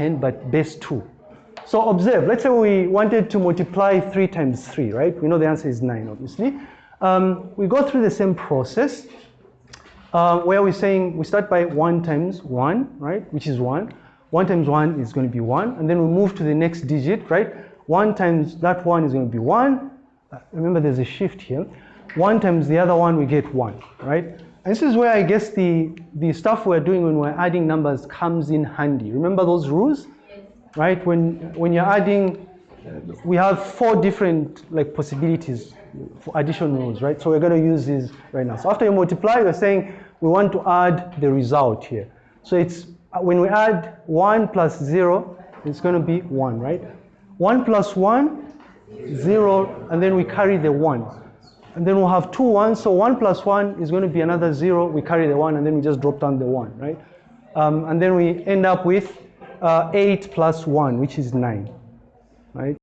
10, but base 2. So observe, let's say we wanted to multiply 3 times 3, right? We know the answer is 9, obviously. Um, we go through the same process uh, where we're saying we start by 1 times 1, right, which is 1. 1 times 1 is going to be 1, and then we move to the next digit, right? 1 times that 1 is going to be 1. Uh, remember, there's a shift here. 1 times the other one, we get 1, right? And this is where I guess the, the stuff we're doing when we're adding numbers comes in handy. Remember those rules? Right? When, when you're adding, we have four different like possibilities for addition rules, right? So we're going to use these right now. So after you multiply, you're saying we want to add the result here. So it's uh, when we add 1 plus 0, it's going to be 1, right? 1 plus 1, 0, and then we carry the 1. And then we'll have two ones, so 1 plus 1 is going to be another 0. We carry the 1, and then we just drop down the 1, right? Um, and then we end up with uh, 8 plus 1, which is 9, right?